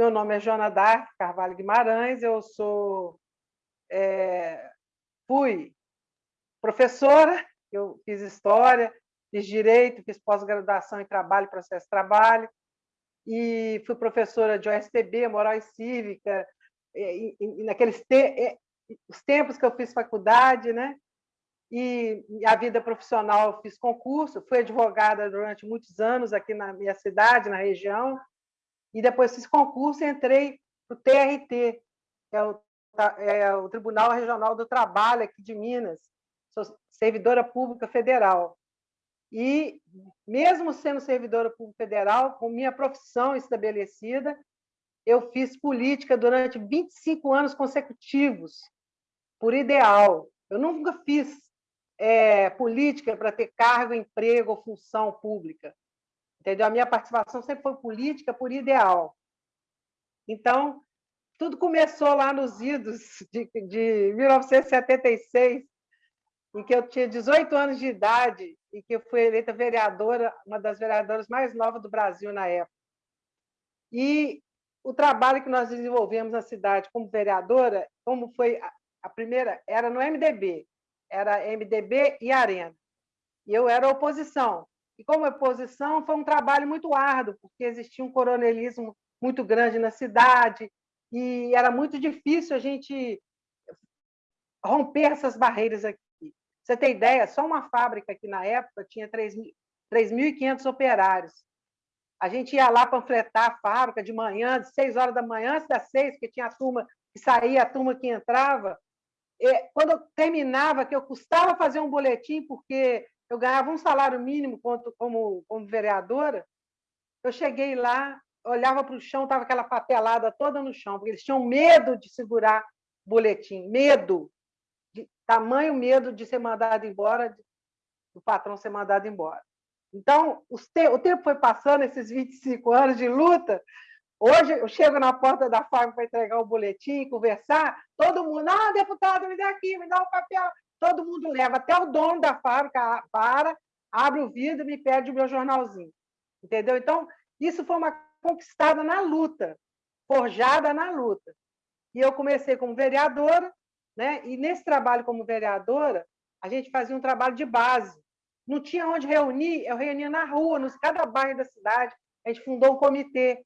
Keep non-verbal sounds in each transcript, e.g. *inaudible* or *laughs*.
meu nome é Joana Dark Carvalho Guimarães, eu sou, é, fui professora, eu fiz História, fiz Direito, fiz pós-graduação em Trabalho e Processo de Trabalho, e fui professora de OSTB, Moral e Cívica, e, e, naqueles te, os tempos que eu fiz faculdade, né? E a vida profissional eu fiz concurso, fui advogada durante muitos anos aqui na minha cidade, na região, e depois fiz concurso entrei para o TRT, que é o, é o Tribunal Regional do Trabalho aqui de Minas, sou servidora pública federal. E, mesmo sendo servidora pública federal, com minha profissão estabelecida, eu fiz política durante 25 anos consecutivos, por ideal. Eu nunca fiz é, política para ter cargo, emprego ou função pública. Entendeu? A minha participação sempre foi política por ideal. Então, tudo começou lá nos idos de, de 1976, em que eu tinha 18 anos de idade e que eu fui eleita vereadora, uma das vereadoras mais novas do Brasil na época. E o trabalho que nós desenvolvemos na cidade como vereadora, como foi a primeira, era no MDB, era MDB e Arena. E eu era oposição. E como oposição, foi um trabalho muito árduo, porque existia um coronelismo muito grande na cidade, e era muito difícil a gente romper essas barreiras aqui. Você tem ideia, só uma fábrica que na época tinha 3.500 operários. A gente ia lá panfletar a fábrica de manhã, de 6 horas da manhã, antes das 6, porque tinha a turma que saía, a turma que entrava. E, quando eu terminava, que eu custava fazer um boletim, porque eu ganhava um salário mínimo como, como vereadora, eu cheguei lá, olhava para o chão, estava aquela papelada toda no chão, porque eles tinham medo de segurar boletim, medo tamanho medo de ser mandado embora, do patrão ser mandado embora. Então, te o tempo foi passando, esses 25 anos de luta. Hoje, eu chego na porta da fábrica para entregar o boletim, conversar, todo mundo, ah, deputado, me dá aqui, me dá o papel. Todo mundo leva, até o dono da fábrica para, abre o vidro e me pede o meu jornalzinho. Entendeu? Então, isso foi uma conquistada na luta, forjada na luta. E eu comecei como vereadora, né? E nesse trabalho como vereadora, a gente fazia um trabalho de base. Não tinha onde reunir, eu reunia na rua, nos cada bairro da cidade. A gente fundou um comitê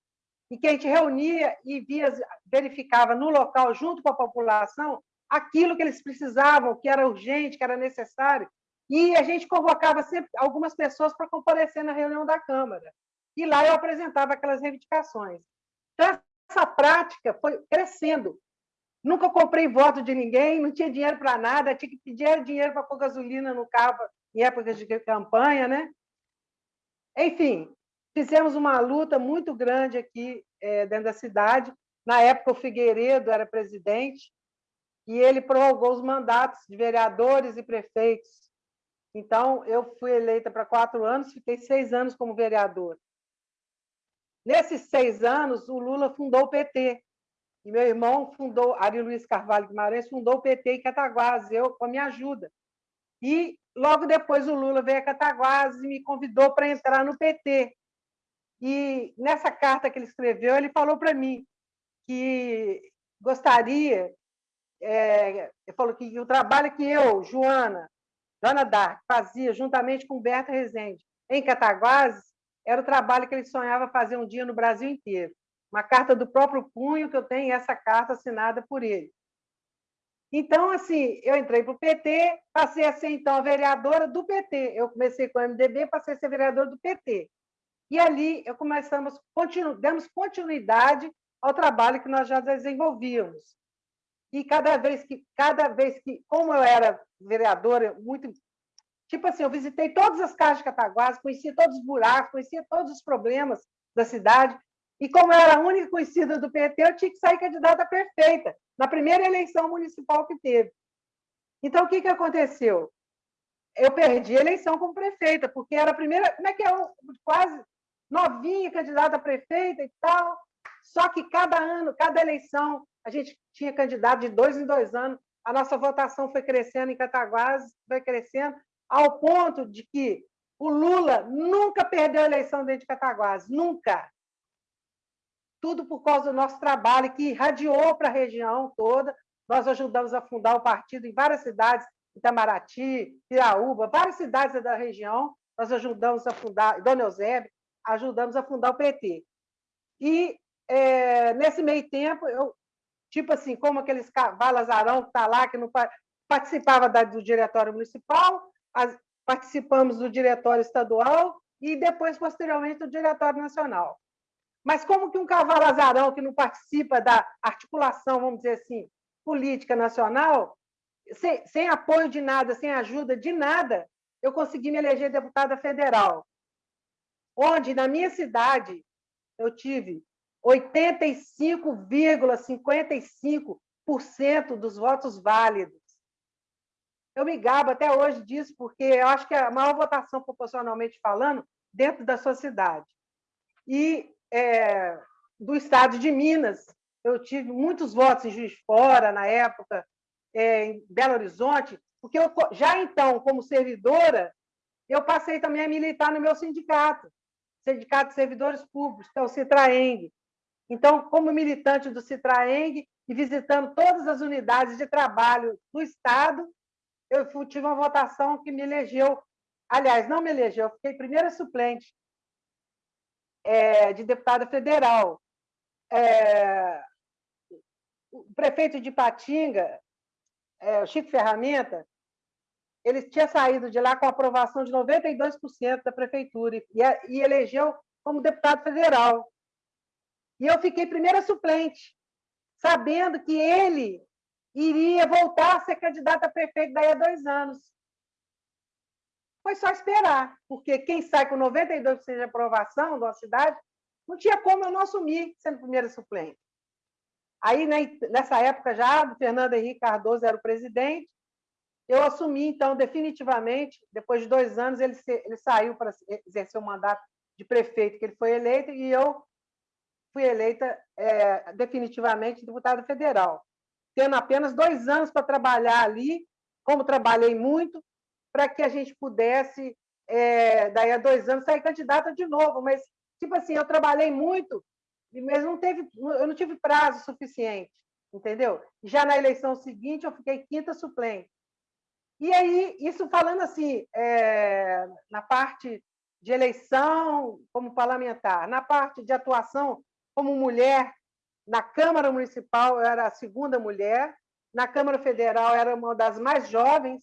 em que a gente reunia e via, verificava no local, junto com a população, aquilo que eles precisavam, que era urgente, que era necessário. E a gente convocava sempre algumas pessoas para comparecer na reunião da Câmara. E lá eu apresentava aquelas reivindicações. Então, essa prática foi crescendo. Nunca comprei voto de ninguém, não tinha dinheiro para nada, tinha que pedir dinheiro para pôr gasolina no carro em época de campanha, né? Enfim, fizemos uma luta muito grande aqui é, dentro da cidade. Na época, o Figueiredo era presidente e ele prorrogou os mandatos de vereadores e prefeitos. Então, eu fui eleita para quatro anos, fiquei seis anos como vereadora. Nesses seis anos, o Lula fundou o PT, e meu irmão fundou, Ari Luiz Carvalho Guimarães, fundou o PT em Cataguases, eu com a minha ajuda. E logo depois o Lula veio a Cataguases e me convidou para entrar no PT. E nessa carta que ele escreveu, ele falou para mim que gostaria, é, falou que o trabalho que eu, Joana, Joana Dark, fazia juntamente com Berta Rezende em Cataguases, era o trabalho que ele sonhava fazer um dia no Brasil inteiro uma carta do próprio punho que eu tenho, essa carta assinada por ele. Então, assim, eu entrei para o PT, passei a ser, então, a vereadora do PT. Eu comecei com o MDB, passei a ser vereadora do PT. E ali eu começamos, continu, demos continuidade ao trabalho que nós já desenvolvíamos. E cada vez que, cada vez que, como eu era vereadora, muito tipo assim, eu visitei todas as casas de Cataguases, conhecia todos os buracos, conhecia todos os problemas da cidade, e como eu era a única conhecida do PT, eu tinha que sair candidata perfeita, na primeira eleição municipal que teve. Então, o que, que aconteceu? Eu perdi a eleição como prefeita, porque era a primeira, como é que é, quase novinha candidata a prefeita e tal. Só que cada ano, cada eleição, a gente tinha candidato de dois em dois anos, a nossa votação foi crescendo em Cataguases, foi crescendo, ao ponto de que o Lula nunca perdeu a eleição dentro de Cataguases, nunca. tudo por causa do nosso trabalho, que irradiou para a região toda. Nós ajudamos a fundar o partido em várias cidades, Itamaraty, Piraúba, várias cidades da região. Nós ajudamos a fundar, Dona Eusébio, ajudamos a fundar o PT. E, é, nesse meio tempo, eu, tipo assim, como aqueles Valazarão que está lá, que não participava do diretório municipal, participamos do diretório estadual e depois, posteriormente, do diretório nacional. Mas como que um cavalo azarão que não participa da articulação, vamos dizer assim, política nacional, sem, sem apoio de nada, sem ajuda de nada, eu consegui me eleger deputada federal, onde, na minha cidade, eu tive 85,55% dos votos válidos. Eu me gabo até hoje disso, porque eu acho que é a maior votação, proporcionalmente falando, dentro da sua cidade. E é, do estado de Minas. Eu tive muitos votos em Juiz de Fora, na época, é, em Belo Horizonte, porque eu, já então, como servidora, eu passei também a militar no meu sindicato, Sindicato de Servidores Públicos, que é o Citraeng. Então, como militante do Citraeng e visitando todas as unidades de trabalho do Estado, eu tive uma votação que me elegeu, aliás, não me elegeu, eu fiquei primeira suplente é, de deputada federal. É, o prefeito de Patinga, é, o Chico Ferramenta, ele tinha saído de lá com aprovação de 92% da prefeitura e, e elegeu como deputado federal. E eu fiquei primeira suplente, sabendo que ele iria voltar a ser candidato a prefeito daí a dois anos. Foi só esperar, porque quem sai com 92% de aprovação uma cidade, não tinha como eu não assumir sendo primeira suplente. Aí, né, nessa época já, o Fernando Henrique Cardoso era o presidente, eu assumi, então, definitivamente, depois de dois anos, ele, ele saiu para exercer o mandato de prefeito, que ele foi eleito, e eu fui eleita é, definitivamente deputada federal, tendo apenas dois anos para trabalhar ali, como trabalhei muito, para que a gente pudesse, é, daí a dois anos, sair candidata de novo. Mas, tipo assim, eu trabalhei muito, mas não teve, eu não tive prazo suficiente, entendeu? Já na eleição seguinte, eu fiquei quinta suplente. E aí, isso falando assim, é, na parte de eleição como parlamentar, na parte de atuação como mulher, na Câmara Municipal eu era a segunda mulher, na Câmara Federal era uma das mais jovens,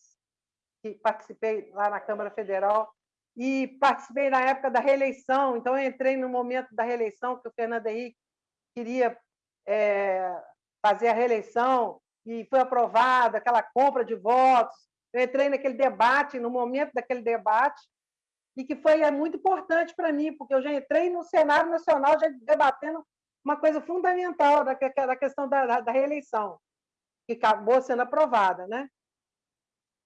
que participei lá na Câmara Federal e participei na época da reeleição. Então, entrei no momento da reeleição que o Fernando Henrique queria é, fazer a reeleição e foi aprovada aquela compra de votos. Eu entrei naquele debate, no momento daquele debate, e que foi é muito importante para mim, porque eu já entrei no cenário nacional já debatendo uma coisa fundamental da, da questão da, da reeleição, que acabou sendo aprovada, né?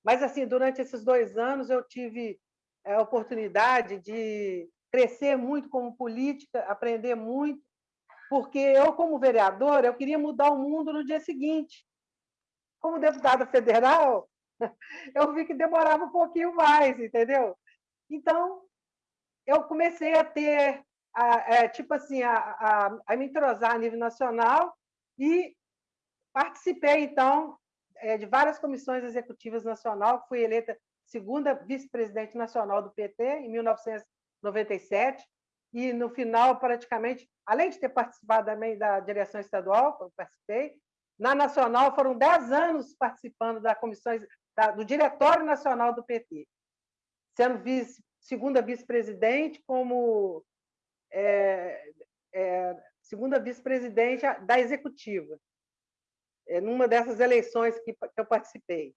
Mas, assim, durante esses dois anos, eu tive é, a oportunidade de crescer muito como política, aprender muito, porque eu, como vereadora, eu queria mudar o mundo no dia seguinte. Como deputada federal, *laughs* eu vi que demorava um pouquinho mais, entendeu? Então, eu comecei a ter, a, a, tipo assim, a, a, a me entrosar a nível nacional e participei, então, é, de várias comissões executivas nacional, fui eleita segunda vice-presidente nacional do PT em 1997, e no final, praticamente, além de ter participado também da direção estadual, eu participei, na nacional foram 10 anos participando da comissões, da, do Diretório Nacional do PT, sendo vice, segunda vice-presidente, como é, é, segunda vice-presidente da executiva. É, numa dessas eleições que, eu participei.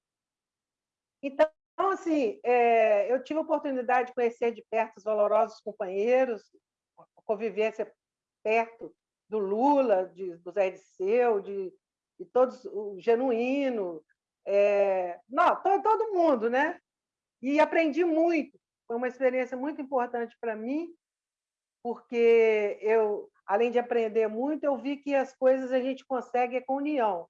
Então, assim, é, eu tive a oportunidade de conhecer de perto os valorosos companheiros, convivência perto do Lula, de, do Zé Disseu, de, de todos, o Genuíno, é, não, todo mundo, né? E aprendi muito. Foi uma experiência muito importante para mim, porque eu, além de aprender muito, eu vi que as coisas a gente consegue com união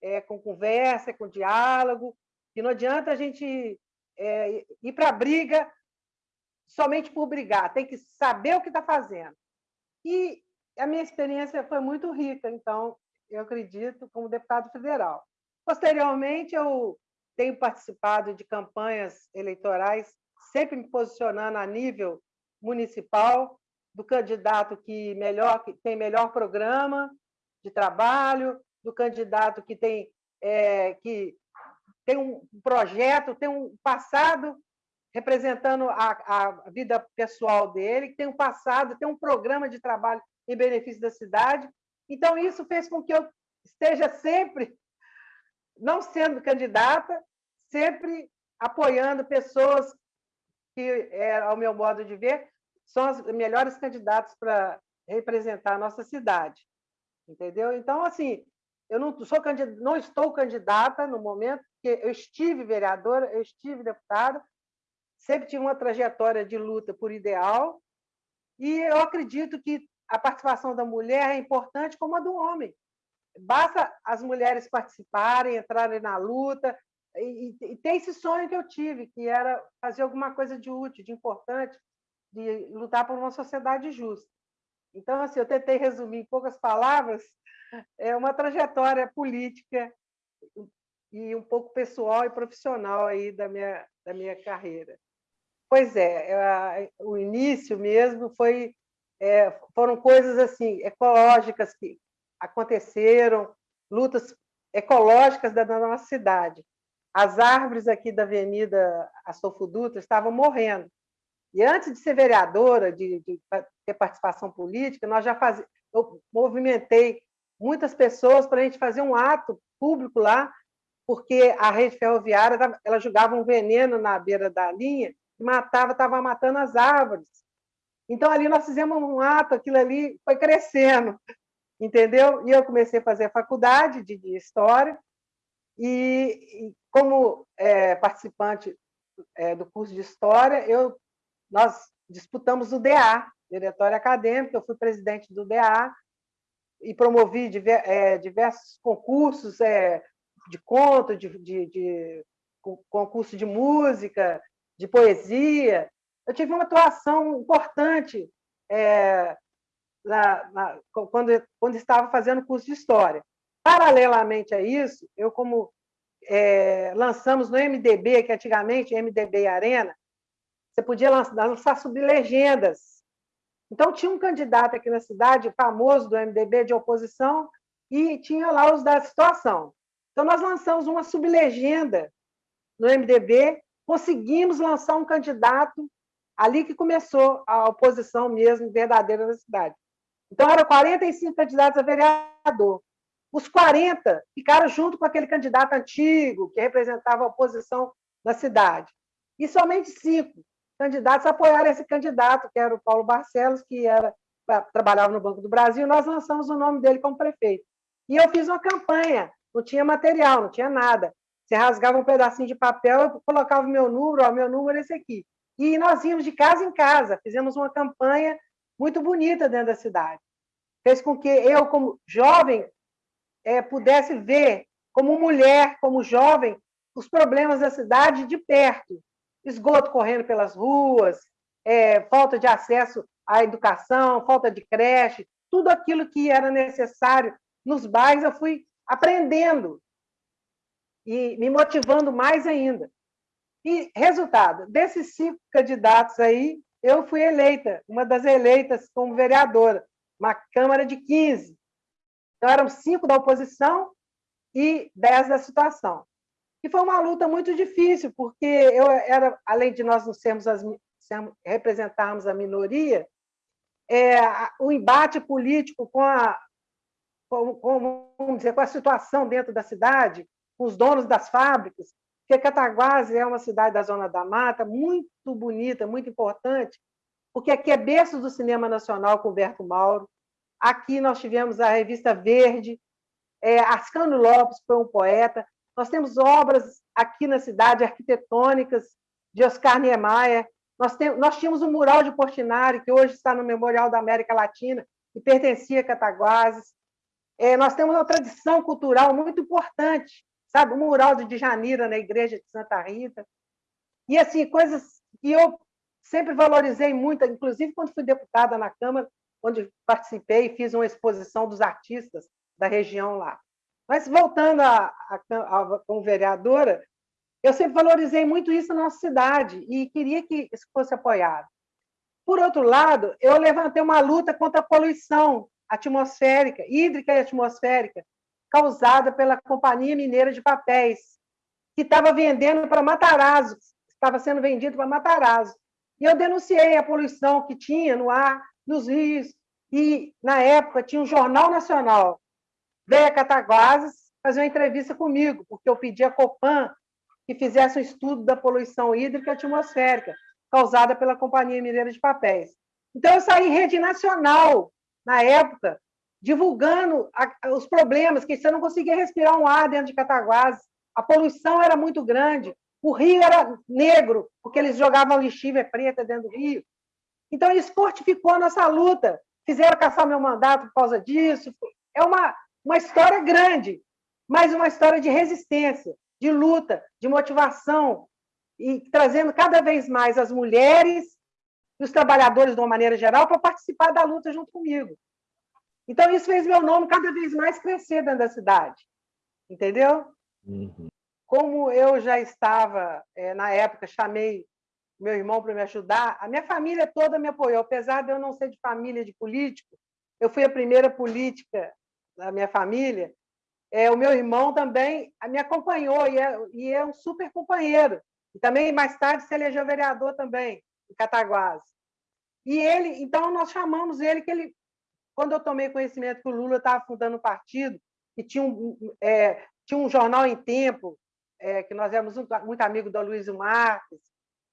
é, com conversa, com diálogo, que não adianta a gente é, ir para a briga somente por brigar, tem que saber o que está fazendo. E a minha experiência foi muito rica, então, eu acredito, como deputado federal. Posteriormente, eu tenho participado de campanhas eleitorais, sempre me posicionando a nível municipal, do candidato que melhor que tem melhor programa de trabalho, do candidato que tem é, que tem um projeto, tem um passado representando a, a vida pessoal dele, tem um passado, tem um programa de trabalho em benefício da cidade. Então, isso fez com que eu esteja sempre, não sendo candidata, sempre apoiando pessoas que, é, ao meu modo de ver, são as melhores candidatas para representar a nossa cidade. Entendeu? Então, assim, eu não, sou candidata, não estou candidata no momento, porque eu estive vereadora, eu estive deputada, sempre tive uma trajetória de luta por ideal, e eu acredito que a participação da mulher é importante como a do homem. Basta as mulheres participarem, entrarem na luta, e, e, ter esse sonho que eu tive, que era fazer alguma coisa de útil, de importante, de lutar por uma sociedade justa. Então, assim, eu tentei resumir em poucas palavras *laughs* é uma trajetória política e um pouco pessoal e profissional aí da minha, da minha carreira. Pois é, o início mesmo foi é, foram coisas assim ecológicas que aconteceram, lutas ecológicas da nossa cidade. As árvores aqui da Avenida Astolfo Dutra estavam morrendo. E antes de ser vereadora, de, de ter participação política, nós já faz... eu movimentei muitas pessoas para a gente fazer um ato público lá, porque a rede ferroviária ela jogava um veneno na beira da linha e matava, estava matando as árvores. Então, ali nós fizemos um ato, aquilo ali foi crescendo, entendeu? E eu comecei a fazer faculdade de, de História, e, como é, participante é, do curso de História, eu, nós disputamos o DA, Diretório Acadêmico, eu fui presidente do DA, e promovi é, diversos concursos é, de conto, de, de, de concurso de música, de poesia. Eu tive uma atuação importante é, na, na, quando, quando estava fazendo curso de História. Paralelamente a isso, eu, como é, lançamos no MDB, que antigamente, MDB Arena, você podia lançar, lançar sublegendas então, tinha um candidato aqui na cidade, famoso do MDB, de oposição, e tinha lá os da situação. Então, nós lançamos uma sublegenda no MDB, conseguimos lançar um candidato ali que começou a oposição mesmo verdadeira na cidade. Então, eram 45 candidatos a vereador. Os 40 ficaram junto com aquele candidato antigo, que representava a oposição na cidade. E somente cinco candidatos apoiaram esse candidato, que era o Paulo Barcelos, que era, trabalhava no Banco do Brasil, nós lançamos o nome dele como prefeito. E eu fiz uma campanha, não tinha material, não tinha nada. Você rasgava um pedacinho de papel, eu colocava o meu número, ó, meu número é esse aqui. E nós íamos de casa em casa, fizemos uma campanha muito bonita dentro da cidade. Fez com que eu, como jovem, é, pudesse ver, como mulher, como jovem, os problemas da cidade de perto esgoto correndo pelas ruas, é, falta de acesso à educação, falta de creche, tudo aquilo que era necessário nos bairros, eu fui aprendendo e me motivando mais ainda. E resultado, desses cinco candidatos aí, eu fui eleita, uma das eleitas como vereadora, uma Câmara de 15. Então, eram cinco da oposição e dez da situação. E foi uma luta muito difícil, porque eu era, além de nós não sermos as, representarmos a minoria, é, o embate político com a, com, com, vamos dizer, com a situação dentro da cidade, com os donos das fábricas, porque Cataguases é uma cidade da Zona da Mata, muito bonita, muito importante, porque aqui é berço do cinema nacional com Berto Mauro, aqui nós tivemos a revista Verde, é, Lopes foi um poeta, nós temos obras aqui na cidade arquitetônicas de Oscar Niemeyer. Nós, temos, nós tínhamos um mural de Portinari, que hoje está no Memorial da América Latina, e pertencia a Cataguases. É, nós temos uma tradição cultural muito importante, sabe? O mural de Djanira na igreja de Santa Rita. E, assim, coisas que eu sempre valorizei muito, inclusive quando fui deputada na Câmara, onde participei e fiz uma exposição dos artistas da região lá. Mas, voltando a, a, a, como vereadora, eu sempre valorizei muito isso na nossa cidade e queria que isso fosse apoiado. Por outro lado, eu levantei uma luta contra a poluição atmosférica, hídrica e atmosférica, causada pela Companhia Mineira de Papéis, que estava vendendo para Matarazzo, estava sendo vendido para Matarazzo. E eu denunciei a poluição que tinha no ar, nos rios, e, na época, tinha um jornal nacional. Veio a Cataguases fazer uma entrevista comigo, porque eu pedi a Copan que fizesse um estudo da poluição hídrica atmosférica causada pela Companhia Mineira de Papéis. Então, eu saí em rede nacional, na época, divulgando os problemas, que você não conseguia respirar um ar dentro de Cataguases, a poluição era muito grande, o rio era negro, porque eles jogavam lixívia preta dentro do rio. Então, isso fortificou a nossa luta. Fizeram caçar meu mandato por causa disso. É uma, uma história grande, mas uma história de resistência, de luta, de motivação, e trazendo cada vez mais as mulheres e os trabalhadores, de uma maneira geral, para participar da luta junto comigo. Então, isso fez meu nome cada vez mais crescer dentro da cidade. Entendeu? Uhum. Como eu já estava, é, na época, chamei meu irmão para me ajudar, a minha família toda me apoiou, apesar de eu não ser de família de político, eu fui a primeira política da minha família, é, o meu irmão também me acompanhou e é, e é um super companheiro. E também, mais tarde, se elegeu vereador também, em Cataguases. E ele, então, nós chamamos ele, que ele, quando eu tomei conhecimento que o Lula estava fundando o um partido, e tinha um, é, tinha um jornal em tempo, é, que nós éramos muito amigos do Luiz Marques,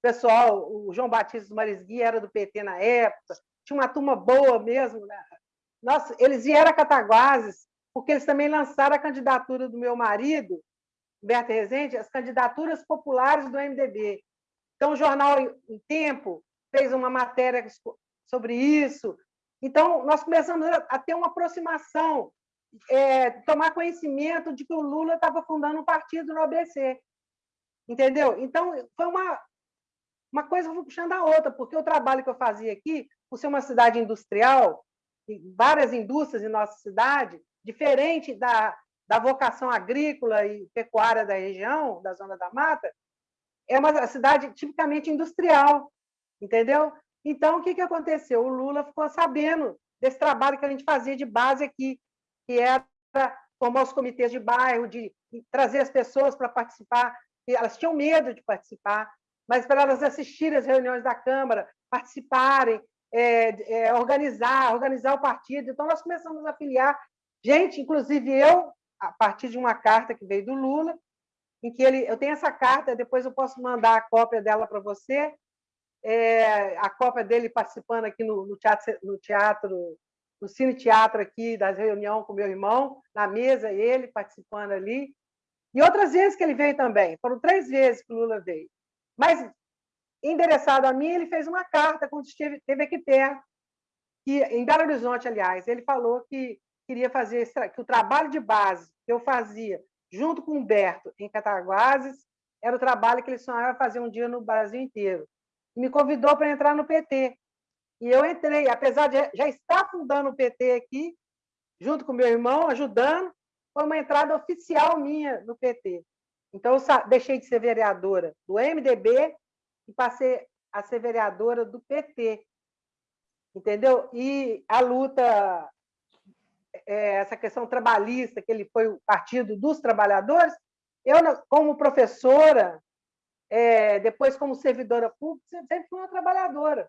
pessoal, o João Batista Marisgui era do PT na época, tinha uma turma boa mesmo. Né? Nossa, eles vieram a Cataguases, porque eles também lançaram a candidatura do meu marido, Berta Rezende, as candidaturas populares do MDB. Então, o jornal em Tempo fez uma matéria sobre isso. Então, nós começamos a ter uma aproximação, é, tomar conhecimento de que o Lula estava fundando um partido no ABC. Entendeu? Então, foi uma, uma coisa foi puxando a outra, porque o trabalho que eu fazia aqui, por ser uma cidade industrial, várias indústrias em nossa cidade, diferente da, da vocação agrícola e pecuária da região, da Zona da Mata, é uma cidade tipicamente industrial, entendeu? Então, o que, que aconteceu? O Lula ficou sabendo desse trabalho que a gente fazia de base aqui, que era formar os comitês de bairro, de trazer as pessoas para participar. Elas tinham medo de participar, mas para elas assistirem às reuniões da Câmara, participarem, é, é, organizar, organizar o partido. Então, nós começamos a filiar gente, inclusive eu, a partir de uma carta que veio do Lula, em que ele, eu tenho essa carta, depois eu posso mandar a cópia dela para você, é, a cópia dele participando aqui no, no, teatro, no teatro, no cine teatro aqui, das reuniões com meu irmão, na mesa, ele participando ali, e outras vezes que ele veio também, foram três vezes que o Lula veio. Mas, endereçado a mim, ele fez uma carta quando esteve, esteve aqui perto, em Belo Horizonte, aliás, ele falou que queria fazer que o trabalho de base que eu fazia junto com o Humberto em Cataguases era o trabalho que ele sonhava fazer um dia no Brasil inteiro. E me convidou para entrar no PT. E eu entrei, apesar de já estar fundando o PT aqui, junto com meu irmão, ajudando, foi uma entrada oficial minha no PT. Então, eu deixei de ser vereadora do MDB e passei a ser vereadora do PT. Entendeu? E a luta é, essa questão trabalhista, que ele foi o partido dos trabalhadores, eu, como professora, é, depois como servidora pública, sempre fui uma trabalhadora.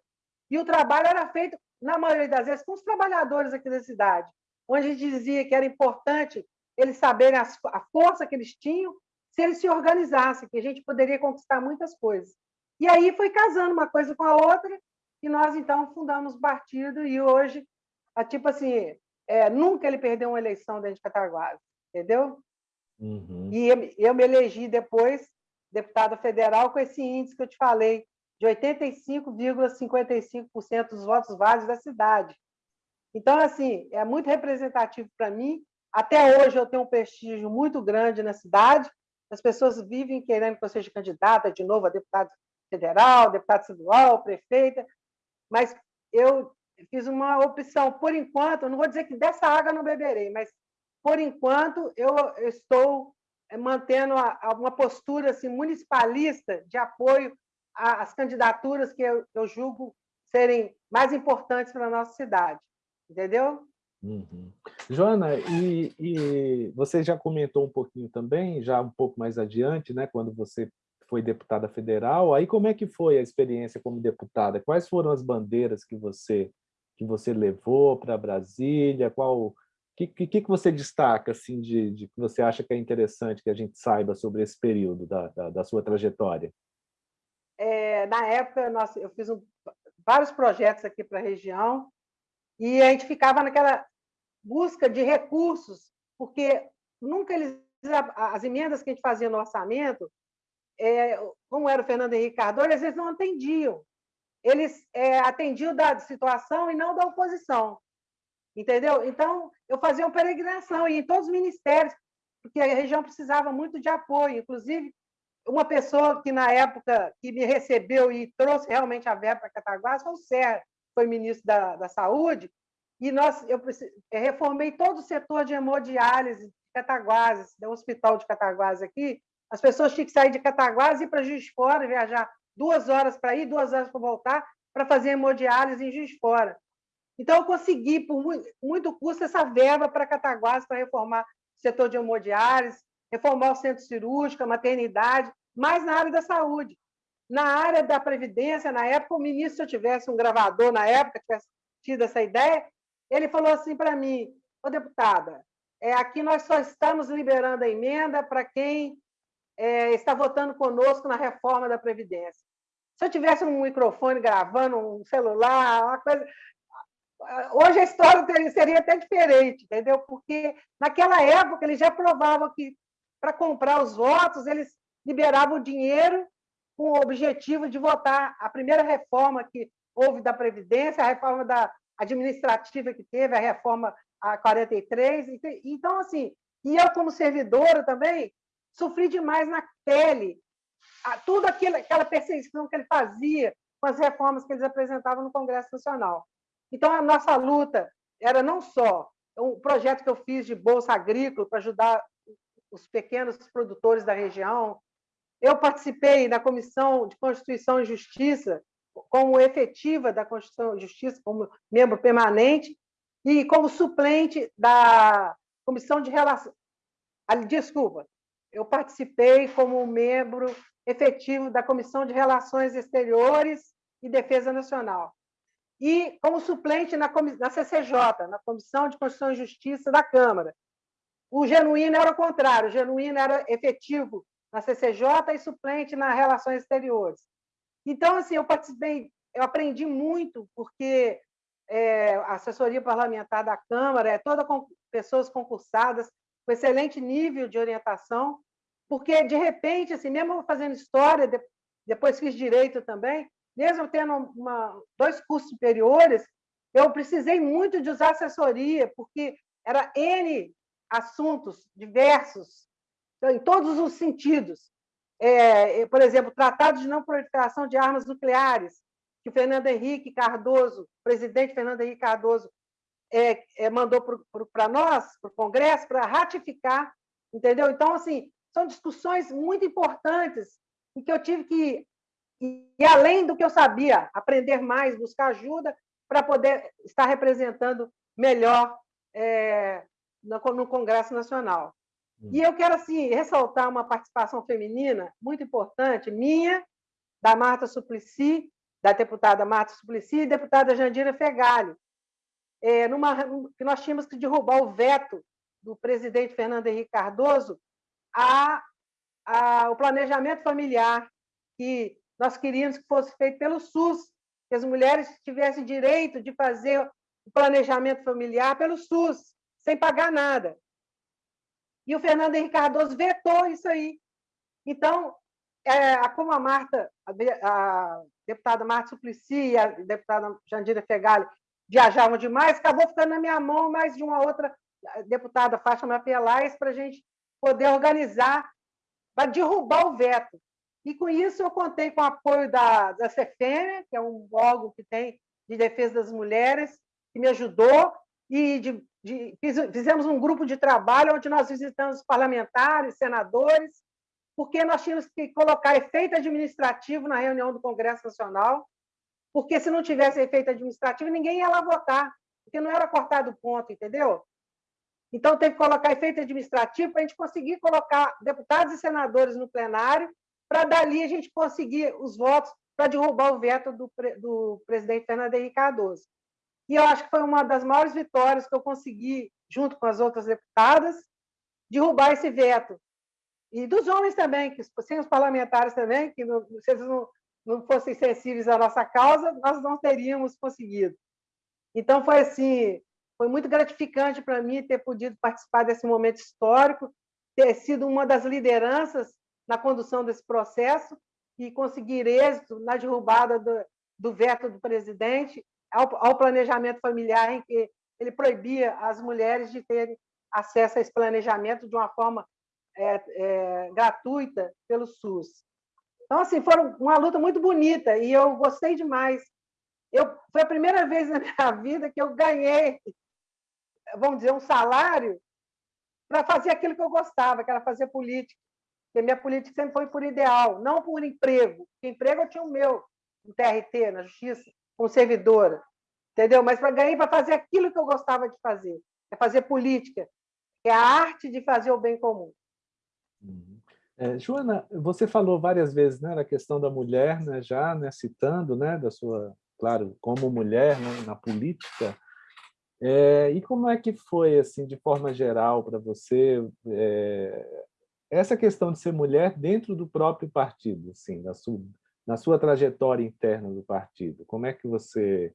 E o trabalho era feito, na maioria das vezes, com os trabalhadores aqui da cidade, onde a gente dizia que era importante eles saberem a força que eles tinham se eles se organizassem, que a gente poderia conquistar muitas coisas. E aí foi casando uma coisa com a outra, e nós, então, fundamos o partido, e hoje, tipo assim, é, nunca ele perdeu uma eleição dentro de Cataguases, entendeu? Uhum. E eu, eu me elegi depois deputada federal com esse índice que eu te falei, de 85,55% dos votos válidos da cidade. Então, assim, é muito representativo para mim. Até hoje eu tenho um prestígio muito grande na cidade. As pessoas vivem querendo que eu seja candidata de novo a deputado federal, deputado estadual, prefeita, mas eu fiz uma opção, por enquanto, não vou dizer que dessa água não beberei, mas por enquanto eu estou eh, mantendo uma postura assim, municipalista de apoio às candidaturas que eu, eu julgo serem mais importantes para a nossa cidade. Entendeu? Uhum. Joana, e, e, você já comentou um pouquinho também, já um pouco mais adiante, né, quando você foi deputada federal, aí como é que foi a experiência como deputada? Quais foram as bandeiras que você que você levou para Brasília? Qual que, que, que você destaca assim de, de, que você acha que é interessante que a gente saiba sobre esse período da, da, da sua trajetória? É, na época, nós, eu fiz um, vários projetos aqui para a região e a gente ficava naquela busca de recursos, porque nunca eles as emendas que a gente fazia no orçamento, é, como era o Fernando Henrique Cardoso, eles não atendiam. Eles é, atendiam da situação e não da oposição. Entendeu? Então, eu fazia uma peregrinação e em todos os ministérios, porque a região precisava muito de apoio. Inclusive, uma pessoa que, na época, que me recebeu e trouxe realmente a verba para Cataguás foi o foi ministro da, da Saúde, e nós, eu, eu reformei todo o setor de hemodiálise de Cataguases, do hospital de Cataguases aqui. As pessoas tinham que sair de Cataguases e ir para Juiz de Fora, viajar duas horas para ir, duas horas para voltar, para fazer hemodiálise em Juiz de Fora. Então, eu consegui, por muito custo, essa verba para Cataguases, para reformar o setor de hemodiálise, reformar o centro cirúrgico, a maternidade, mais na área da saúde. Na área da Previdência, na época, o ministro, se eu tivesse um gravador na época, tivesse tido essa ideia, ele falou assim para mim, ô deputada, é, aqui nós só estamos liberando a emenda para quem é, está votando conosco na reforma da Previdência. Se eu tivesse um microfone gravando, um celular, uma coisa. Hoje a história teria, seria até diferente, entendeu? Porque naquela época eles já provavam que para comprar os votos eles liberavam dinheiro com o objetivo de votar a primeira reforma que houve da Previdência, a reforma da administrativa que teve, a reforma a 43. Então, assim, e eu, como servidora também, sofri demais na pele tudo aquilo, aquela perseguição que ele fazia com as reformas que eles apresentavam no Congresso Nacional. Então, a nossa luta era não só um projeto que eu fiz de bolsa agrícola para ajudar os pequenos produtores da região. Eu participei da Comissão de Constituição e Justiça, como efetiva da Constituição e Justiça, como membro permanente, e como suplente da Comissão de Relações. Desculpa, eu participei como membro efetivo da Comissão de Relações Exteriores e Defesa Nacional. E como suplente na, na CCJ, na Comissão de Constituição e Justiça da Câmara. O Genuíno era o contrário, o Genuíno era efetivo na CCJ e suplente nas Relações Exteriores. Então, assim, eu participei, eu aprendi muito, porque é, a assessoria parlamentar da Câmara é toda com pessoas concursadas, com excelente nível de orientação, porque, de repente, assim, mesmo fazendo história, depois fiz direito também, mesmo tendo uma, dois cursos superiores, eu precisei muito de usar assessoria, porque era N assuntos diversos, em todos os sentidos. É, por exemplo, Tratado de Não Proliferação de Armas Nucleares, que o Fernando Henrique Cardoso, o presidente Fernando Henrique Cardoso, é, é, mandou para nós, para o Congresso, para ratificar, entendeu? Então, assim, são discussões muito importantes em que eu tive que, e além do que eu sabia, aprender mais, buscar ajuda para poder estar representando melhor é, no, Congresso Nacional. Hum. E eu quero assim ressaltar uma participação feminina muito importante, minha, da Marta Suplicy, da deputada Marta Suplicy e deputada Jandira Fegali, é, numa, que nós tínhamos que derrubar o veto do presidente Fernando Henrique Cardoso a, a, o planejamento familiar, que nós queríamos que fosse feito pelo SUS, que as mulheres tivessem direito de fazer o planejamento familiar pelo SUS, sem pagar nada. E o Fernando Henrique Cardoso vetou isso aí. Então, é, como a Marta, a, a deputada Marta Suplicy e a deputada Jandira Fegali viajavam demais, acabou ficando na minha mão mais de uma outra deputada, Fátima Pelais, para a gente poder organizar, para derrubar o veto. E com isso eu contei com o apoio da, da CFM, que é um órgão que tem de defesa das mulheres, que me ajudou, e de, de, fizemos um grupo de trabalho onde nós visitamos parlamentares, senadores, porque nós tínhamos que colocar efeito administrativo na reunião do Congresso Nacional, porque se não tivesse efeito administrativo, ninguém ia lá votar, porque não era cortado o ponto, entendeu? Então, teve que colocar efeito administrativo para a gente conseguir colocar deputados e senadores no plenário, para dali a gente conseguir os votos para derrubar o veto do, do presidente Fernando Henrique Cardoso. E eu acho que foi uma das maiores vitórias que eu consegui, junto com as outras deputadas, derrubar esse veto e dos homens também, que sem os parlamentares também, que não, se eles não, não fossem sensíveis à nossa causa, nós não teríamos conseguido. Então, foi assim, foi muito gratificante para mim ter podido participar desse momento histórico, ter sido uma das lideranças na condução desse processo e conseguir êxito na derrubada do, do veto do presidente ao, ao planejamento familiar, em que ele proibia as mulheres de terem acesso a esse planejamento de uma forma é, é, gratuita pelo SUS. Então, assim, foi uma luta muito bonita e eu gostei demais. Eu, foi a primeira vez na minha *laughs* vida que eu ganhei, vamos dizer, um salário para fazer aquilo que eu gostava, que era fazer política. Porque minha política sempre foi por ideal, não por emprego. Porque emprego eu tinha o meu, no TRT, na Justiça, como servidora. Entendeu? Mas para ganhar para fazer aquilo que eu gostava de fazer, é fazer política, é a arte de fazer o bem comum. Uhum. É, Joana, você falou várias vezes né, na questão da mulher, né, já né, citando né, da sua, claro, como mulher né, na política. É, e como é que foi, assim, de forma geral, para você, é, essa questão de ser mulher dentro do próprio partido, assim, na sua, na sua trajetória interna do partido? Como é que você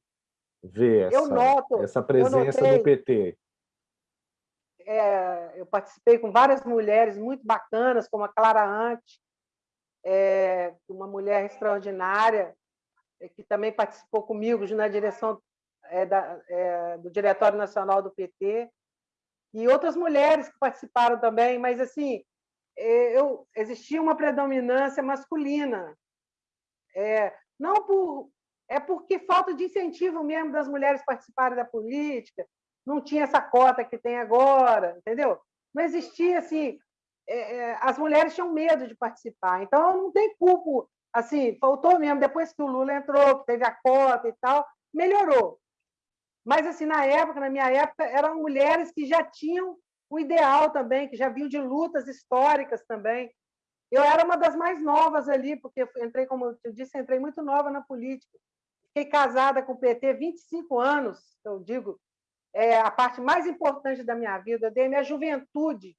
vê essa, noto, essa presença do PT? é, eu participei com várias mulheres muito bacanas, como a Clara Ante, é, uma mulher extraordinária, é, que também participou comigo na direção é, da, é, do Diretório Nacional do PT, e outras mulheres que participaram também, mas assim, é, eu, existia uma predominância masculina. Não por é porque falta de incentivo mesmo das mulheres participarem da política, não tinha essa cota que tem agora, entendeu? Não existia assim, é, é, as mulheres tinham medo de participar, então não tem culpa, assim, faltou mesmo, depois que o Lula entrou, que teve a cota e tal, melhorou. Mas, assim, na época, na minha época, eram mulheres que já tinham o ideal também, que já vinham de lutas históricas também. Eu era uma das mais novas ali, porque entrei, como eu disse, entrei muito nova na política. Fiquei casada com o PT 25 anos, eu digo, é a parte mais importante da minha vida. Eu dei minha juventude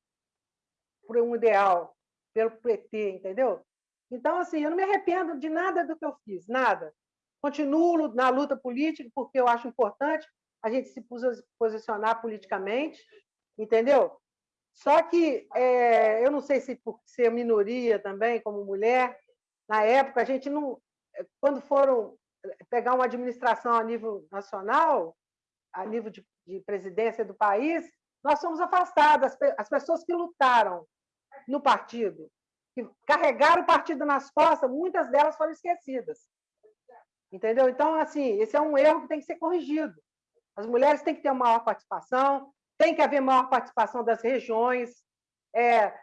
por um ideal, pelo PT, entendeu? Então, assim, eu não me arrependo de nada do que eu fiz, nada. Continuo na luta política, porque eu acho importante a gente se posicionar politicamente, entendeu? Só que é, eu não sei se por ser minoria também, como mulher, na época, a gente não. Quando foram pegar uma administração a nível nacional, a nível de de presidência do país, nós somos afastados. As pessoas que lutaram no partido, que carregaram o partido nas costas, muitas delas foram esquecidas. Entendeu? Então, assim, esse é um erro que tem que ser corrigido. As mulheres têm que ter uma maior participação, tem que haver maior participação das regiões, é,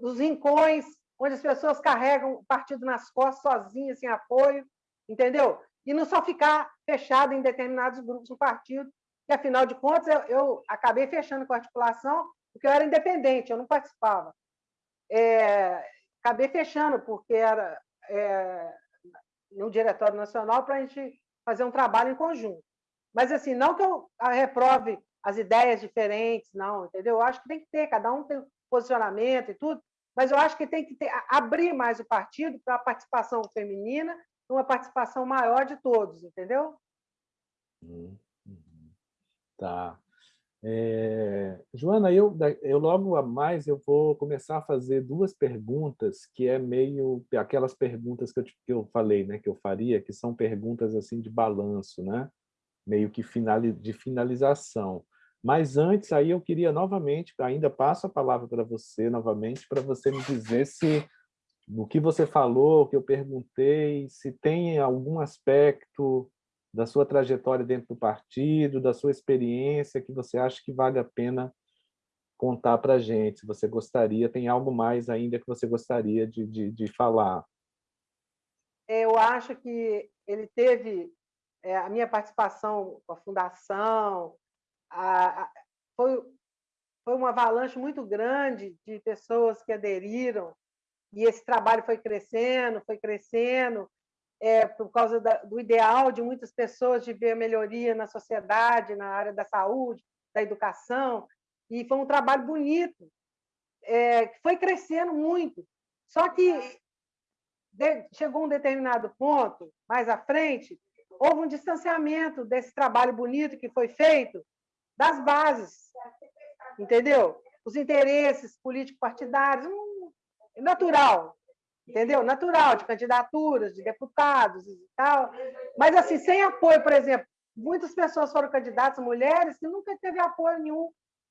dos rincões, onde as pessoas carregam o partido nas costas sozinhas, sem apoio, entendeu? E não só ficar fechado em determinados grupos do partido, que, afinal de contas, eu, eu, acabei fechando com a articulação, porque eu era independente, eu não participava. É, acabei fechando, porque era é, no Diretório Nacional para a gente fazer um trabalho em conjunto. Mas, assim, não que eu reprove as ideias diferentes, não, entendeu? Eu acho que tem que ter, cada um tem posicionamento e tudo, mas eu acho que tem que ter, abrir mais o partido para a participação feminina, uma participação maior de todos, entendeu? Hum. Tá. É, Joana, eu, eu logo a mais eu vou começar a fazer duas perguntas que é meio aquelas perguntas que eu, que eu falei, né, que eu faria, que são perguntas assim de balanço, né, meio que final, de finalização. Mas antes aí eu queria novamente, ainda passo a palavra para você novamente, para você me dizer se no que você falou, que eu perguntei, se tem algum aspecto da sua trajetória dentro do partido, da sua experiência, que você acha que vale a pena contar para a gente, se você gostaria, tem algo mais ainda que você gostaria de, de, de falar? Eu acho que ele teve é, a minha participação com a fundação, a, a, foi, foi uma avalanche muito grande de pessoas que aderiram, e esse trabalho foi crescendo, foi crescendo, é, por causa da, do ideal de muitas pessoas de ver melhoria na sociedade, na área da saúde, da educação, e foi um trabalho bonito, é, foi crescendo muito. Só que de, chegou um determinado ponto, mais à frente, houve um distanciamento desse trabalho bonito que foi feito das bases, entendeu? Os interesses político-partidários, um, natural, entendeu? Natural, de candidaturas, de deputados e tal. Mas, assim, sem apoio, por exemplo, muitas pessoas foram candidatas, mulheres, que nunca teve apoio nenhum.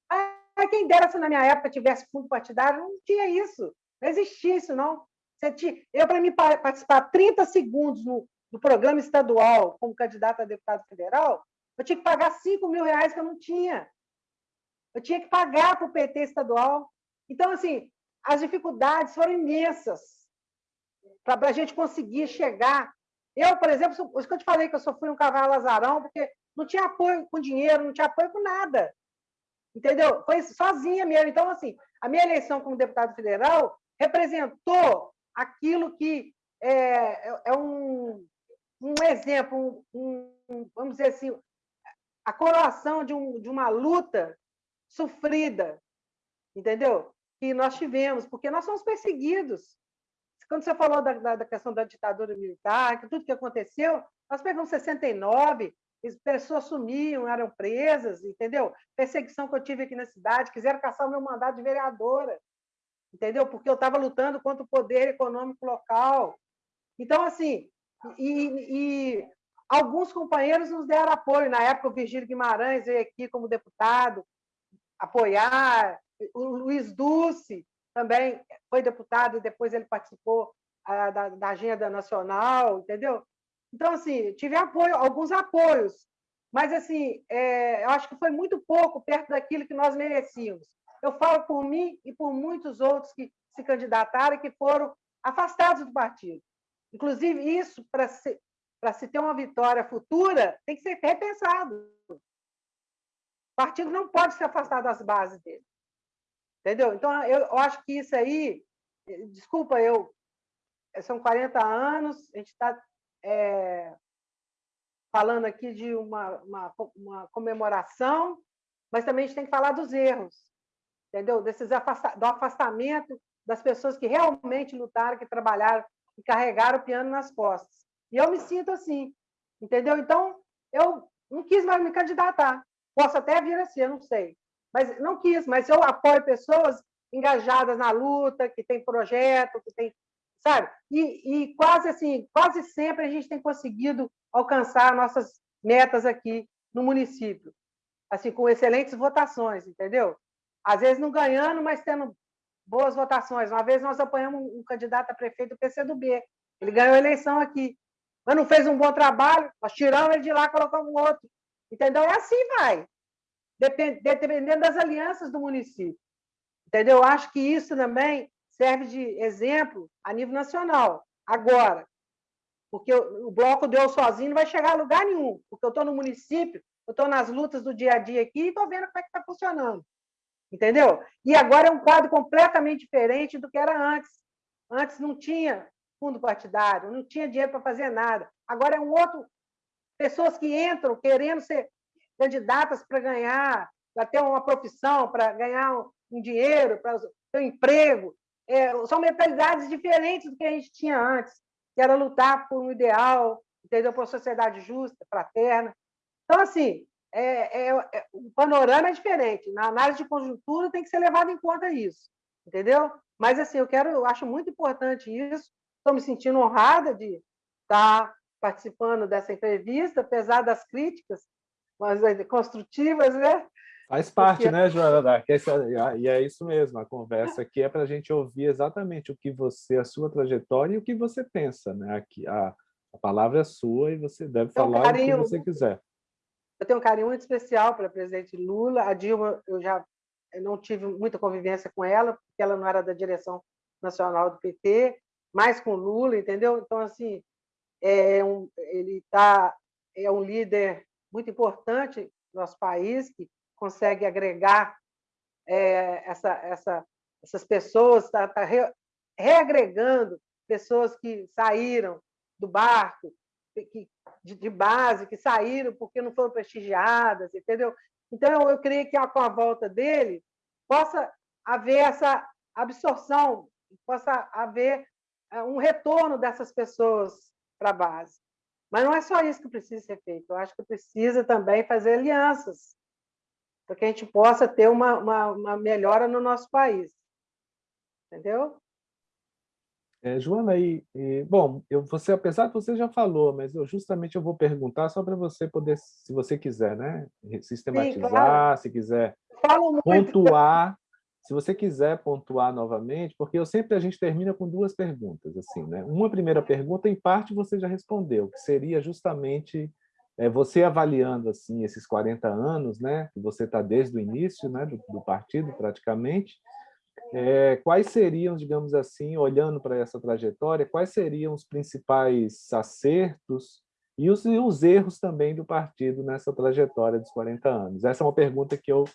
Ah, quem dera se na minha época tivesse fundo partidário, não tinha isso, não existia isso, não. Tinha... Eu, para mim participar 30 segundos no, no programa estadual como candidato a deputado federal, eu tinha que pagar 5 mil reais que eu não tinha. Eu tinha que pagar para o PT estadual. Então, assim, as dificuldades foram imensas para a gente conseguir chegar. Eu, por exemplo, isso que eu te falei que eu sofri um cavalo azarão, porque não tinha apoio com dinheiro, não tinha apoio com nada. Entendeu? Foi sozinha mesmo. Então, assim, a minha eleição como deputado federal representou aquilo que é, é, é um, um exemplo, um, um, vamos dizer assim, a coroação de, um, de uma luta sofrida, entendeu? Que nós tivemos, porque nós somos perseguidos. Quando você falou da, da, da questão da ditadura militar, que tudo que aconteceu, nós pegamos 69, pessoas sumiam, eram presas, entendeu? Perseguição que eu tive aqui na cidade, quiseram caçar o meu mandato de vereadora, entendeu? Porque eu estava lutando contra o poder econômico local. Então, assim, e, e, alguns companheiros nos deram apoio. Na época, o Virgílio Guimarães veio aqui como deputado apoiar, o Luiz Dulce também foi deputado e depois ele participou ah, da, da agenda nacional, entendeu? Então, assim, tive apoio, alguns apoios, mas, assim, é, eu acho que foi muito pouco perto daquilo que nós merecíamos. Eu falo por mim e por muitos outros que se candidataram e que foram afastados do partido. Inclusive, isso, para se, se ter uma vitória futura, tem que ser repensado. O partido não pode se afastar das bases dele. Entendeu? Então, eu, acho que isso aí, desculpa, eu são 40 anos, a gente está é, falando aqui de uma, uma, uma, comemoração, mas também a gente tem que falar dos erros, entendeu? Desses afasta, do afastamento das pessoas que realmente lutaram, que trabalharam e carregaram o piano nas costas. E eu me sinto assim, entendeu? Então, eu não quis mais me candidatar. Posso até vir a ser, não sei. Mas não quis, mas eu apoio pessoas engajadas na luta, que tem projeto, que tem sabe? E, e quase assim, quase sempre a gente tem conseguido alcançar nossas metas aqui no município, assim, com excelentes votações, entendeu? Às vezes não ganhando, mas tendo boas votações. Uma vez nós apoiamos um candidato a prefeito do PCdoB, ele ganhou a eleição aqui, mas não fez um bom trabalho, nós tiramos ele de lá, colocamos outro, entendeu? É assim vai, dependendo das alianças do município, entendeu? Eu acho que isso também serve de exemplo a nível nacional. Agora, porque o bloco de eu sozinho não vai chegar a lugar nenhum, porque eu estou no município, eu estou nas lutas do dia a dia aqui e estou vendo como é que está funcionando. Entendeu? E agora é um quadro completamente diferente do que era antes. Antes não tinha fundo partidário, não tinha dinheiro para fazer nada. Agora é um outro. Pessoas que entram querendo ser candidatas para ganhar, para ter uma profissão, para ganhar um dinheiro, para ter um emprego é, são mentalidades diferentes do que a gente tinha antes, que era lutar por um ideal, entendeu? por uma sociedade justa, fraterna. Então, assim, é, é, é, o panorama é diferente. Na análise de conjuntura tem que ser levado em conta isso, entendeu? Mas, assim, eu quero, eu acho muito importante isso. Estou me sentindo honrada de estar participando dessa entrevista, apesar das críticas, mas é, construtivas, né? Faz parte, Porque... né, Joana? E é isso mesmo, a conversa aqui é para a gente ouvir exatamente o que você, a sua trajetória e o que você pensa, né? Aqui, a, A palavra é sua e você deve falar carinho, o que você quiser. Eu tenho um carinho muito especial pela presidente Lula. A Dilma, eu já não tive muita convivência com ela, porque ela não era da direção nacional do PT, mais com Lula, entendeu? Então, assim, é um, ele tá, é um líder muito importante no nosso país, que consegue agregar é, essa, essa, essas pessoas, está tá re, reagregando pessoas que saíram do barco, que, de, de, base, que saíram porque não foram prestigiadas, entendeu? Então, eu, eu creio que com a volta dele possa haver essa absorção, possa haver é, um retorno dessas pessoas para a base. Mas não é só isso que precisa ser feito. Eu acho que precisa também fazer alianças para que a gente possa ter uma, uma, uma melhora no nosso país. Entendeu? É, Joana, e, e, bom, eu, você, apesar que você já falou, mas eu justamente eu vou perguntar só para você poder, se você quiser, né, sistematizar, Sim, claro. se quiser pontuar, se você quiser pontuar novamente, porque eu sempre a gente termina com duas perguntas, assim, né? Uma primeira pergunta, em parte, você já respondeu, que seria justamente é, você avaliando assim esses 40 anos, né? Que você está desde o início, né? Do, do partido, praticamente. É, quais seriam, digamos assim, olhando para essa trajetória, quais seriam os principais acertos e os, e os erros também do partido nessa trajetória dos 40 anos? Essa é uma pergunta que eu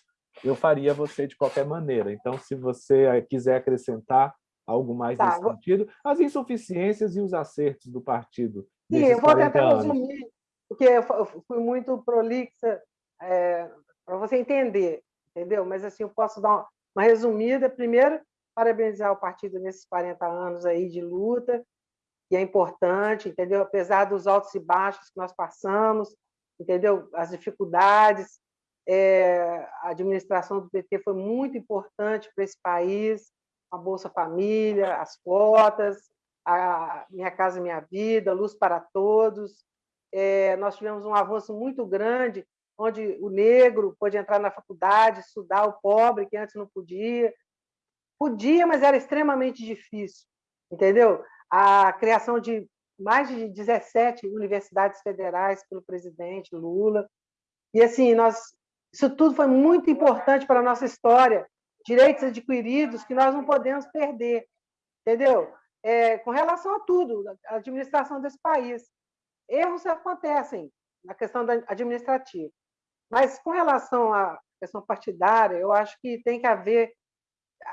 eu faria você de qualquer maneira. Então, se você quiser acrescentar algo mais tá, nesse vou... sentido, as insuficiências e os acertos do partido. Sim, eu vou tentar anos. resumir, porque eu fui muito prolixa é, para você entender, entendeu? Mas assim, eu posso dar uma resumida. Primeiro, parabenizar o partido nesses 40 anos aí de luta, que é importante, entendeu? Apesar dos altos e baixos que nós passamos, entendeu? As dificuldades, é, a administração do PT foi muito importante para esse país, a Bolsa Família, as cotas, a Minha Casa Minha Vida, Luz para Todos. É, nós tivemos um avanço muito grande, onde o negro pôde entrar na faculdade, estudar, o pobre, que antes não podia. Podia, mas era extremamente difícil, entendeu? A criação de mais de 17 universidades federais pelo presidente Lula. E assim, nós isso tudo foi muito importante para a nossa história. Direitos adquiridos que nós não podemos perder, entendeu? É, com relação a tudo, a administração desse país. Erros acontecem na questão administrativa. Mas com relação à questão partidária, eu acho que tem que haver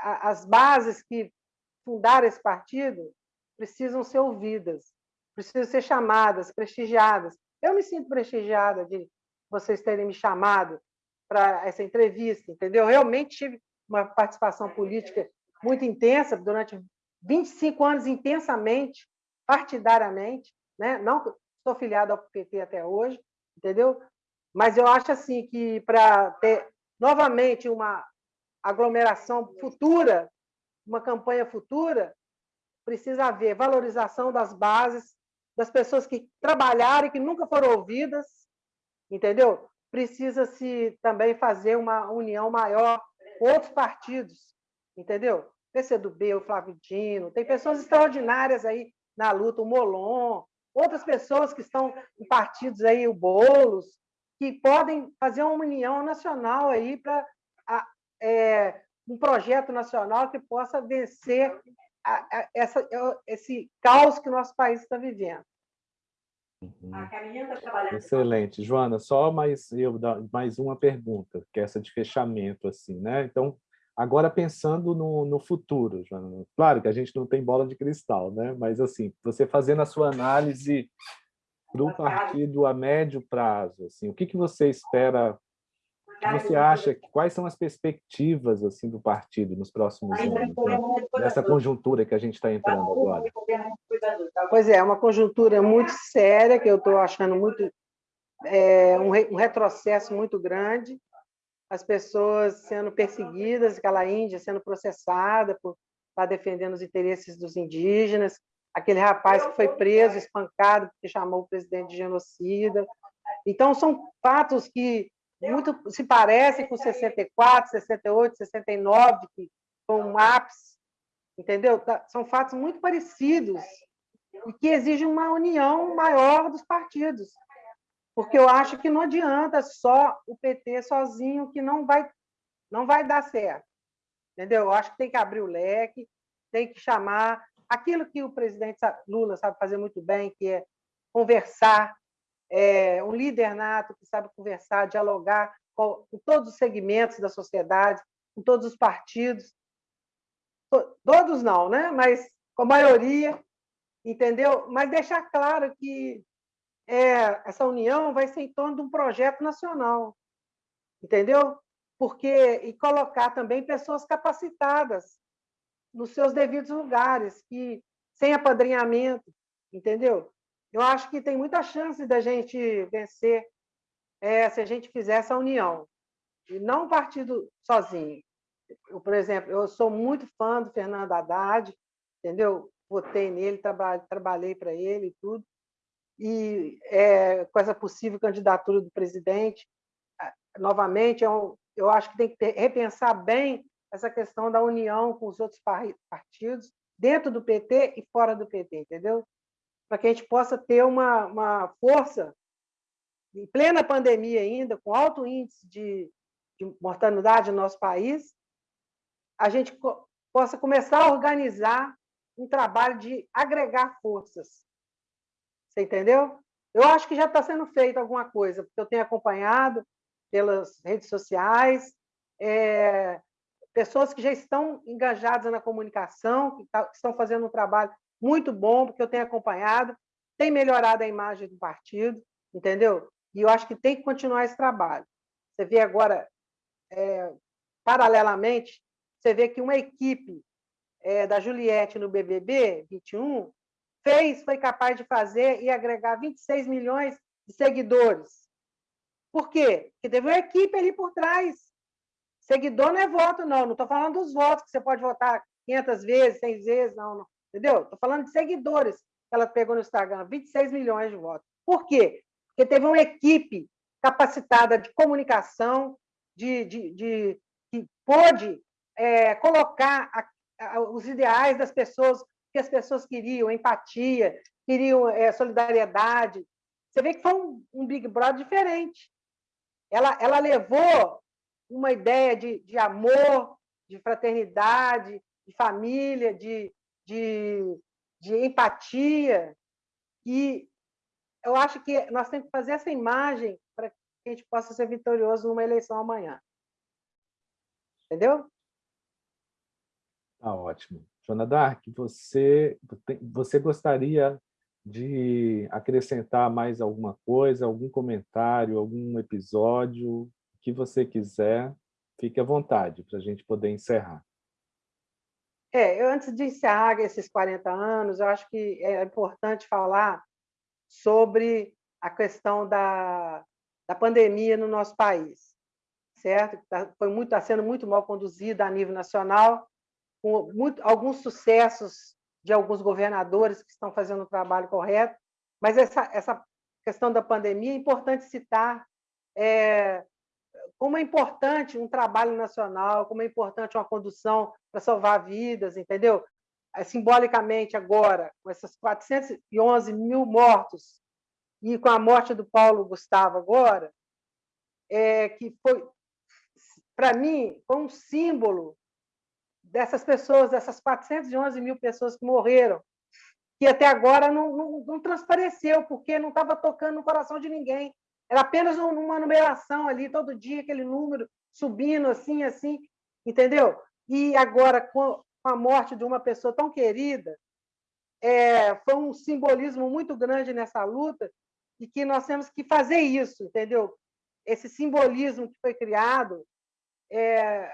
as bases que fundaram esse partido precisam ser ouvidas, precisam ser chamadas, prestigiadas. Eu me sinto prestigiada de vocês terem me chamado para essa entrevista, entendeu? Realmente tive uma participação política muito intensa durante 25 anos intensamente, partidariamente, né? Não estou filiado ao PT até hoje, entendeu? Mas eu acho assim que para ter novamente uma aglomeração futura, uma campanha futura, precisa haver valorização das bases, das pessoas que trabalharam e que nunca foram ouvidas, entendeu? Precisa-se também fazer uma união maior com outros partidos, entendeu? PCdoB, o Flávio Dino, tem pessoas extraordinárias aí na luta, o Molon, outras pessoas que estão em partidos aí, o Boulos, que podem fazer uma união nacional aí para é, um projeto nacional que possa vencer a, a, essa, esse caos que o nosso país está vivendo. Uhum. Tá Excelente. Joana, só mais, eu, mais uma pergunta, que é essa de fechamento. assim, né? Então, agora pensando no, no futuro, Joana, claro que a gente não tem bola de cristal, né? mas assim, você fazendo a sua análise para o partido a médio prazo, assim, o que, que você espera você acha, quais são as perspectivas assim do partido nos próximos anos, né? nessa conjuntura que a gente está entrando agora? Pois é, é, uma conjuntura muito séria, que eu estou achando muito é, um, um, retrocesso muito grande, as pessoas sendo perseguidas, aquela Índia sendo processada por estar defendendo os interesses dos indígenas, aquele rapaz que foi preso, espancado, porque chamou o presidente de genocida. Então, são fatos que muito se parecem com 64, 68, 69, que foi um ápice, entendeu? Tá, são fatos muito parecidos e que exige uma união maior dos partidos. Porque eu acho que não adianta só o PT sozinho, que não vai, não vai dar certo. Entendeu? Eu acho que tem que abrir o leque, tem que chamar aquilo que o presidente Lula sabe fazer muito bem, que é conversar, é, um líder nato que sabe conversar, dialogar com, com todos os segmentos da sociedade, com todos os partidos. Todos não, né? mas com a maioria, entendeu? Mas deixar claro que é, essa união vai ser em torno de um projeto nacional, entendeu? Porque e colocar também pessoas capacitadas nos seus devidos lugares, que sem apadrinhamento, entendeu? Eu acho que tem muita chance da gente vencer é, se a gente fizer essa união e não partido sozinho. Eu, por exemplo, eu sou muito fã do Fernando Haddad, entendeu? Votei nele, traba trabalhei para ele e tudo. E é, com essa possível candidatura do presidente, novamente, eu, eu acho que tem que repensar bem essa questão da união com os outros partidos, dentro do PT e fora do PT, entendeu? Para que a gente possa ter uma, uma força, em plena pandemia ainda, com alto índice de, de mortalidade no nosso país, a gente possa começar a organizar um trabalho de agregar forças. Você entendeu? Eu acho que já está sendo feito alguma coisa, porque eu tenho acompanhado pelas redes sociais, é, pessoas que já estão engajadas na comunicação, que, tá, que estão fazendo um trabalho muito bom, porque eu tenho acompanhado, tem melhorado a imagem do partido, entendeu? E eu acho que tem que continuar esse trabalho. Você vê agora, é, paralelamente, você vê que uma equipe é, da Juliette no BBB 21 fez, foi capaz de fazer e agregar 26 milhões de seguidores. Por quê? Porque teve uma equipe ali por trás. Seguidor não é voto, não. Não estou falando dos votos, que você pode votar 500 vezes, 100 vezes, não. não. Entendeu? Estou falando de seguidores que ela pegou no Instagram, 26 milhões de votos. Por quê? Porque teve uma equipe capacitada de comunicação, de, de, de que pôde é, colocar a, a, os ideais das pessoas, que as pessoas queriam, empatia, queriam é, solidariedade. Você vê que foi um, um, Big Brother diferente. Ela, ela levou uma ideia de, de amor, de fraternidade, de família, de, de, de empatia. E eu acho que nós temos que fazer essa imagem para que a gente possa ser vitorioso numa eleição amanhã. Entendeu? Tá ótimo. Joana Dark, você, você gostaria de acrescentar mais alguma coisa, algum comentário, algum episódio, o que você quiser, fique à vontade para a gente poder encerrar. É, eu, antes de encerrar esses 40 anos, eu acho que é importante falar sobre a questão da, da pandemia no nosso país, certo? Tá, foi muito, está sendo muito mal conduzida a nível nacional, com muito, alguns sucessos de alguns governadores que estão fazendo o trabalho correto, mas essa, essa questão da pandemia é importante citar é, como é importante um trabalho nacional, como é importante uma condução para salvar vidas, entendeu? É, simbolicamente, agora, com essas 411 mil mortos e com a morte do Paulo Gustavo agora, é, que foi, para mim, foi um símbolo dessas pessoas, dessas 411 mil pessoas que morreram, que até agora não, não, não transpareceu, porque não estava tocando no coração de ninguém. Era apenas uma numeração ali, todo dia, aquele número subindo assim, assim, entendeu? E agora, com a morte de uma pessoa tão querida, é, foi um simbolismo muito grande nessa luta e que nós temos que fazer isso, entendeu? Esse simbolismo que foi criado é,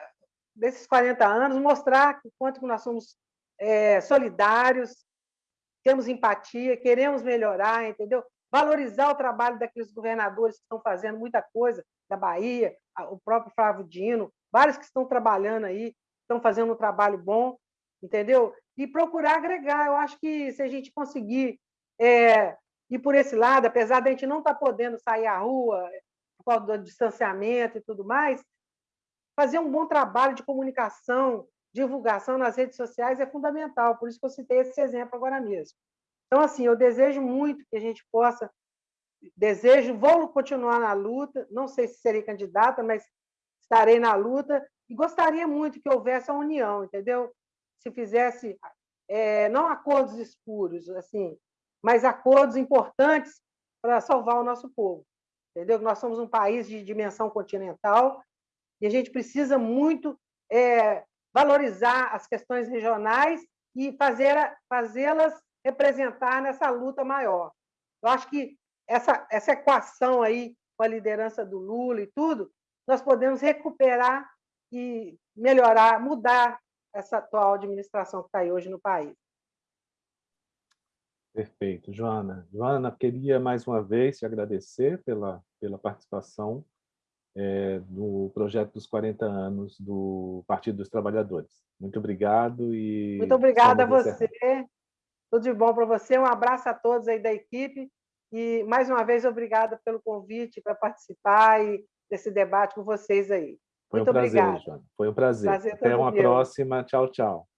desses 40 anos, mostrar o quanto nós somos é, solidários, temos empatia, queremos melhorar, entendeu? Valorizar o trabalho daqueles governadores que estão fazendo muita coisa, da Bahia, o próprio Flávio Dino, vários que estão trabalhando aí, estão fazendo um trabalho bom, entendeu? E procurar agregar. Eu acho que se a gente conseguir é, ir por esse lado, apesar de a gente não estar tá podendo sair à rua por causa do distanciamento e tudo mais, fazer um bom trabalho de comunicação, divulgação nas redes sociais é fundamental, por isso que eu citei esse exemplo agora mesmo. Então, assim, eu desejo muito que a gente possa, desejo, vou continuar na luta, não sei se serei candidata, mas estarei na luta, e gostaria muito que houvesse a união, entendeu? Se fizesse, é, não acordos escuros, assim, mas acordos importantes para salvar o nosso povo, entendeu? Nós somos um país de dimensão continental e a gente precisa muito é, valorizar as questões regionais e fazer fazê-las representar nessa luta maior. Eu acho que essa, essa equação aí com a liderança do Lula e tudo, nós podemos recuperar e melhorar, mudar essa atual administração que está aí hoje no país. Perfeito. Joana, Joana, queria mais uma vez te agradecer pela, pela participação é, no projeto dos 40 anos do Partido dos Trabalhadores. Muito obrigado e... Muito obrigada a você. Tudo de bom para você. Um abraço a todos aí da equipe e, mais uma vez, obrigada pelo convite para participar e desse debate com vocês aí. Foi Muito um prazer, Joana. Foi um prazer. prazer Até uma meu. próxima. Tchau, tchau.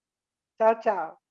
Tchau, tchau.